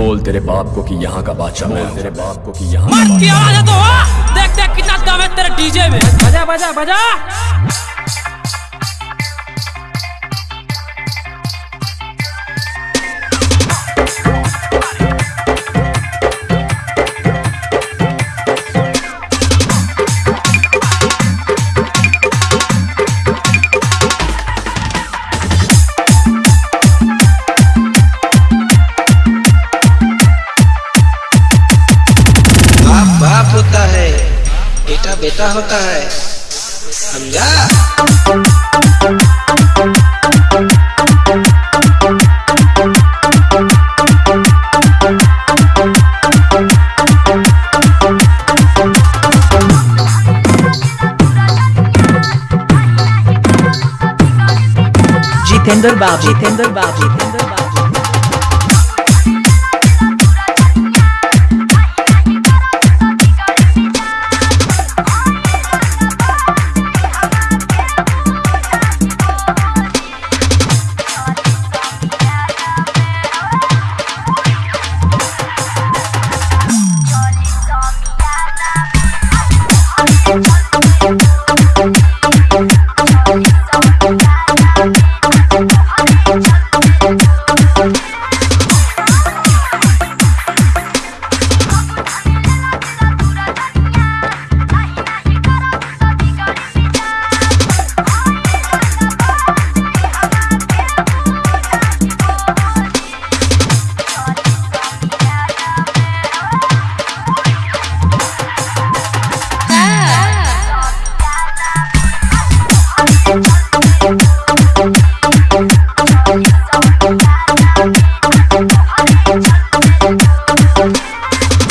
बोल तेरे बाप को कि यहाँ का बादशाह मैं तेरे बाप को कि यहाँ का मर्द की आवाज़ है। तो! देख देख कितना दम है तेरे डीजे में। बजा बजा बजा। बेटा होता है। समझा? जितेंद्र बाबू। जितेंद्र बाबू। Jitendra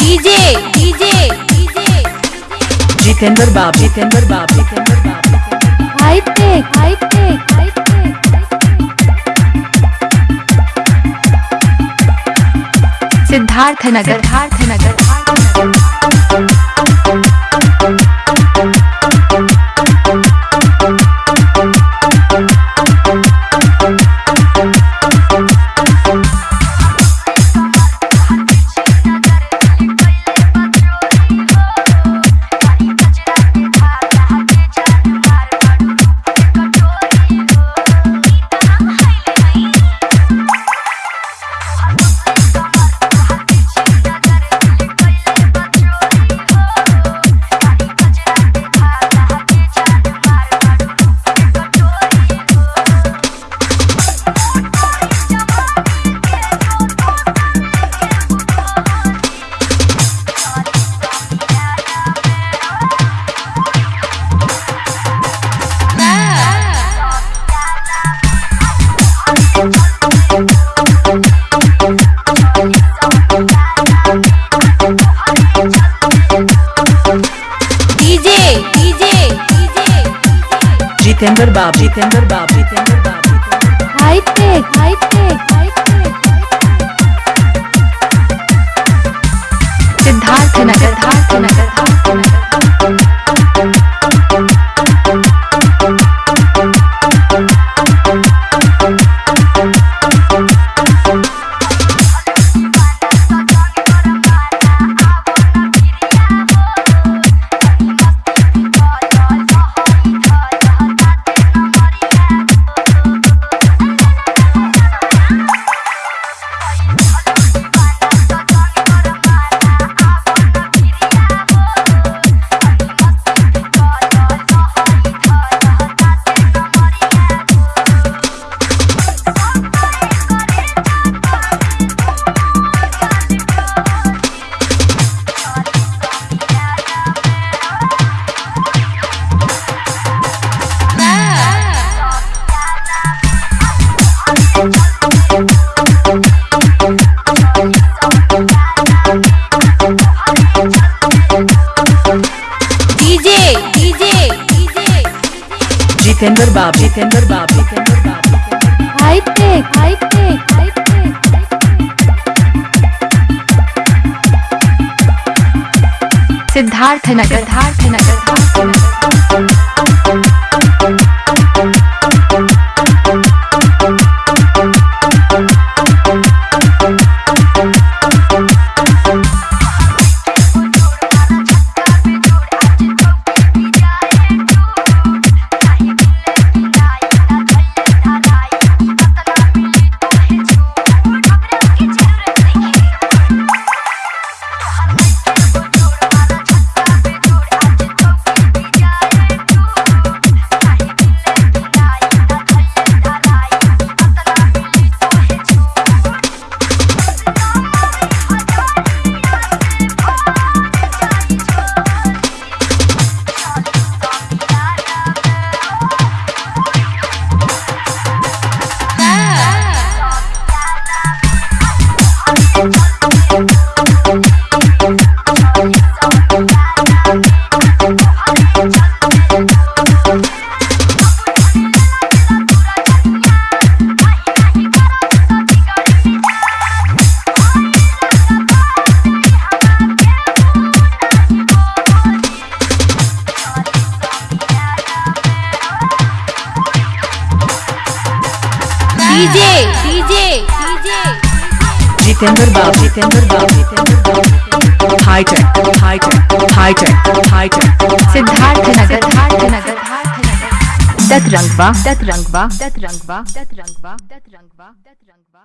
DJ DJ DJ. Jitendra बाप जितेंद्र बाप जितेंद्र बाबू। High tech high tech high tech Siddharth Nagar Siddharth Nagar Jitendra बाबू जितेंद्र बाबू जितेंद्र बाबू जितेंद्र बाप जितेंद्र बाप जितेंद्र बाबू tech high tech high tech Siddharth Nagar. Siddharth Nagar. Jitendra बाब जितेंद्र बाब जितेंद्र बाब high tech high tech high tech high tech Siddharth Nagar. Siddharth Nagar. दत रंगवा दत रंगवा दत रंगवा दत रंगवा दत रंगवा दत रंगवा